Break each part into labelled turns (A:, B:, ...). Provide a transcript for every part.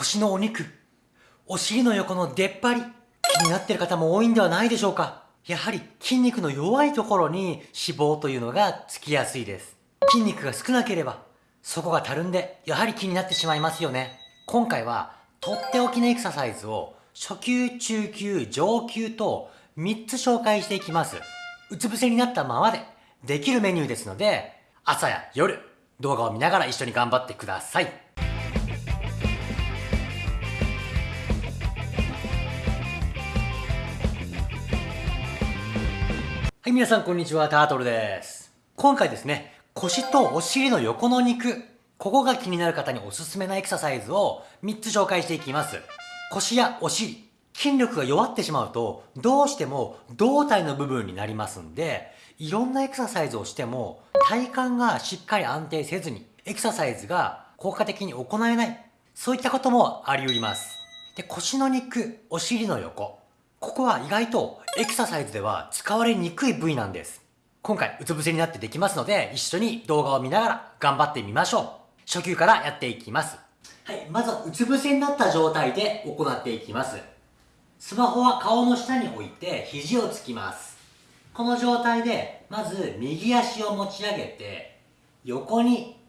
A: 腰のお肉、お尻の横の出っ張り、気になってる方も多いんではないでしょうかやはり筋肉の弱いところに脂肪というのがつきやすいです。筋肉が少なければ、そこがたるんで、やはり気になってしまいますよね。今回は、とっておきのエクササイズを、初級、中級、上級と3つ紹介していきます。うつ伏せになったままでできるメニューですので、朝や夜、動画を見ながら一緒に頑張ってください。い、皆さんこんにちは、タートルです。今回ですね、腰とお尻の横の肉、ここが気になる方におすすめなエクササイズを3つ紹介していきます。腰やお尻、筋力が弱ってしまうと、どうしても胴体の部分になりますんで、いろんなエクササイズをしても、体幹がしっかり安定せずに、エクササイズが効果的に行えない。そういったこともあり得ります。で、腰の肉、お尻の横。ここは意外とエクササイズでは使われにくい部位なんです。今回うつ伏せになってできますので、一緒に動画を見ながら頑張ってみましょう。初級からやっていきます。はい、まずうつ伏せになった状態で行っていきます。スマホは顔の下に置いて肘をつきます。この状態で、まず右足を持ち上げて、横に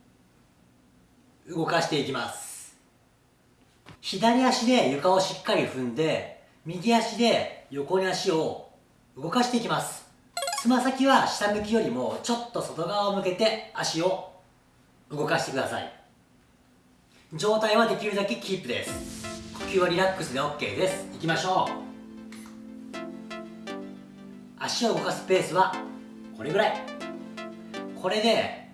A: 動かしていきます。左足で床をしっかり踏んで、右足で横に足を動かしていきます。つま先は下向きよりもちょっと外側を向けて足を動かしてください。状態はできるだけキープです。呼吸はリラックスで OK です。いきましょう。足を動かすペースはこれぐらい。これで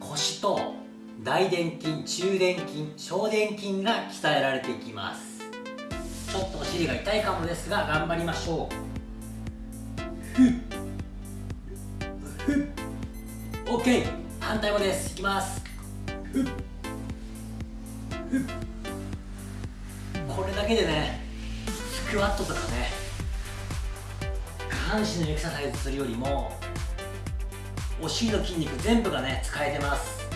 A: 腰と大臀筋中殿筋小殿筋が鍛えられていきます。尻が痛いかもですが頑張りましょう。ふっ。ふっ。OK 反対もです。いきます。ふっ。ふっ。これだけでねスクワットとかね下半身のエクササイズするよりもお尻の筋肉全部がね使えてます。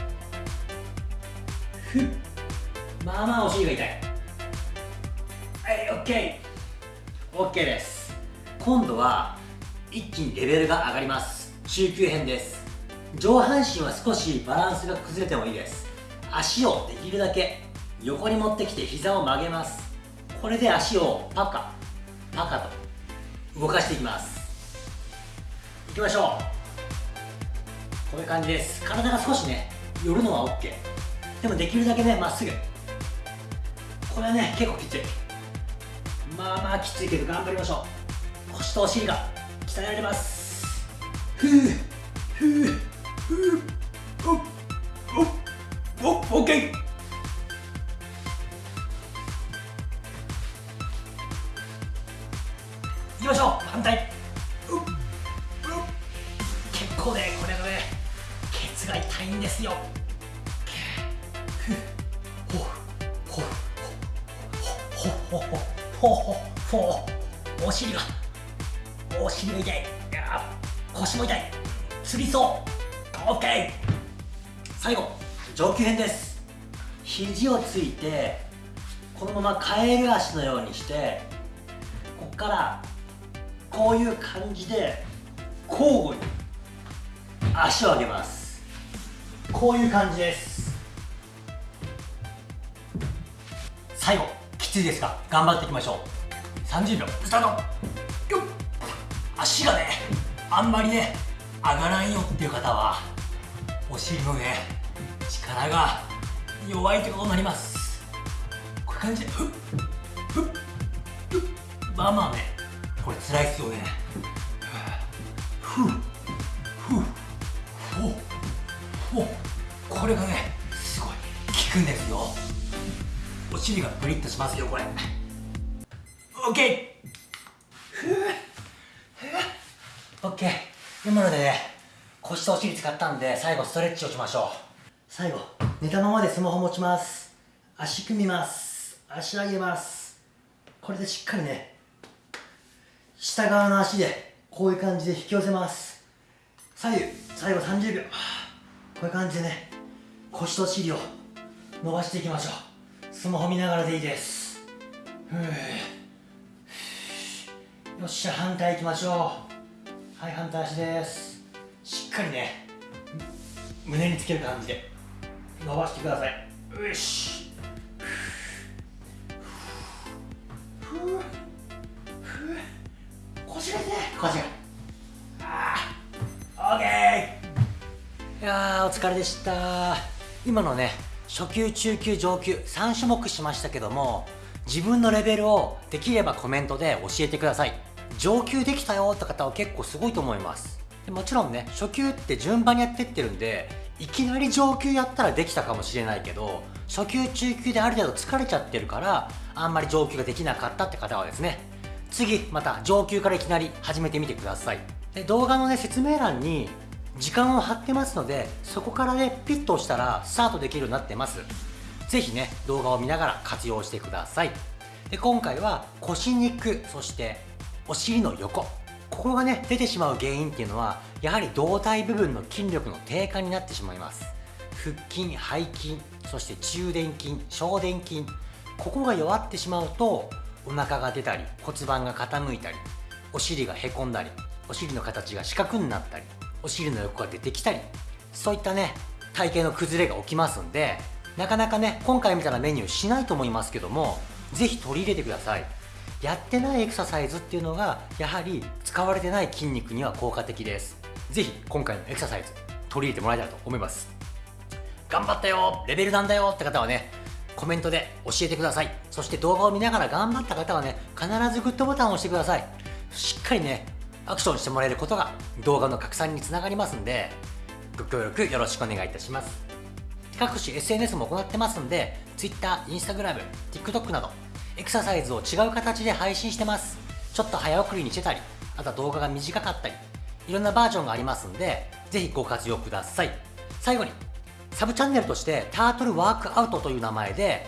A: ふっ。まあまあお尻が痛い。はい OK OK です。今度は一気にレベルが上がります。中級編です。上半身は少しバランスが崩れてもいいです。足をできるだけ横に持ってきて膝を曲げます。これで足をパカパカと動かしていきます。いきましょう。こういう感じです。体が少しね寄るのは OK でもできるだけねまっすぐ。これはね結構きつい。まあまあきついけど頑張りましょう。腰とお尻が鍛えられます。ふうふうふうおおおオッケーいきましょう反対結構ねこれがねケツが痛いんですよほほほほほほほほほほほお尻がお尻が痛い。腰も痛い。つりそう。オッケー最後上級編です肘をついてこのままカエル足のようにしてここからこういう感じで交互に足を上げますこういう感じです。最後。ついですか。頑張っていきましょう。30秒。スタート。よっ。足がねあんまりね上がらんよっていう方はお尻のね力が弱いということになります。こういう感じでふっふっふっ。まあまあねこれ辛いっすよね。ふっふっほほこれがねお尻がプリッとしますよこれ。OK ふうふう OK 今のでね腰とお尻使ったんで最後ストレッチをしましょう。最後寝たままでスマホ持ちます。足組みます。足上げます。これでしっかりね下側の足でこういう感じで引き寄せます。左右最後30秒。こういう感じでね腰とお尻を伸ばしていきましょう。スマホ見ながらでいいです。よっしゃ反対行きましょう。はい反対足です。しっかりね胸につける感じで。伸ばしてください。よし。腰が痛い。腰が。ああオッケー。いやーお疲れでした。今のね初級中級上級3種目しましたけども自分のレベルをできればコメントで教えてください。上級できたよって方は結構すごいと思います。もちろんね初級って順番にやってってるんでいきなり上級やったらできたかもしれないけど初級中級である程度疲れちゃってるからあんまり上級ができなかったって方はですね次また上級からいきなり始めてみてください。で動画のね説明欄に時間を貼ってますのでそこからねピッと押したらスタートできるようになってます。是非ね動画を見ながら活用してください。で今回は腰肉そしてお尻の横。ここがね出てしまう原因っていうのはやはり胴体部分の筋力の低下になってしまいます。腹筋背筋そして中殿筋小殿筋。ここが弱ってしまうとお腹が出たり骨盤が傾いたりお尻がへこんだりお尻の形が四角になったりお尻の横が出てきたりそういったね体型の崩れが起きますんでなかなかね今回みたいなメニューしないと思いますけども是非取り入れてください。やってないエクササイズっていうのがやはり使われてない筋肉には効果的です。是非今回のエクササイズ取り入れてもらえたらと思います。頑張ったよレベルなんだよって方はねコメントで教えてください。そして動画を見ながら頑張った方はね必ずグッドボタンを押してください。しっかりねアクションしてもらえることが動画の拡散につながりますんでご協力よろしくお願いいたします。各種 SNS も行ってますんで Twitter、Instagram、TikTok などエクササイズを違う形で配信してます。ちょっと早送りにしてたりあとは動画が短かったりいろんなバージョンがありますんでぜひご活用ください。最後にサブチャンネルとしてタートルワークアウトという名前で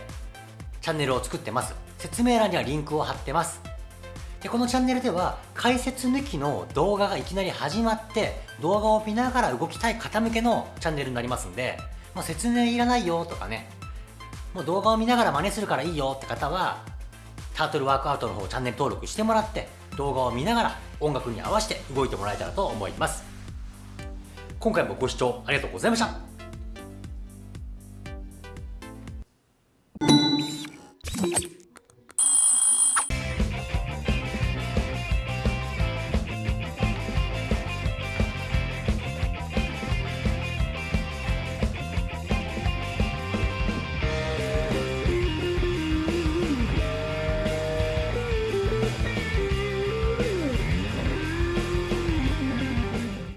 A: チャンネルを作ってます。説明欄にはリンクを貼ってます。でこのチャンネルでは解説抜きの動画がいきなり始まって動画を見ながら動きたい方向けのチャンネルになりますんで、まあ、説明いらないよとかねもう動画を見ながら真似するからいいよって方はタートルワークアウトの方チャンネル登録してもらって動画を見ながら音楽に合わせて動いてもらえたらと思います。今回もご視聴ありがとうございました。